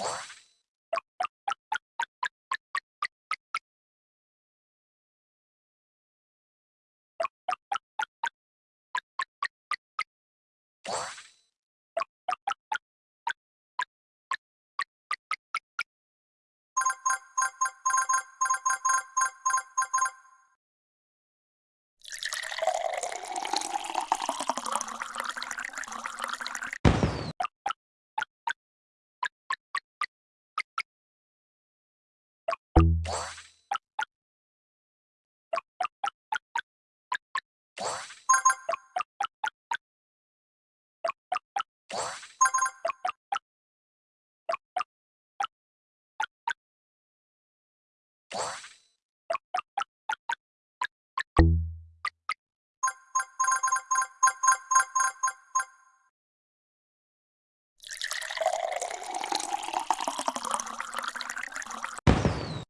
What? What?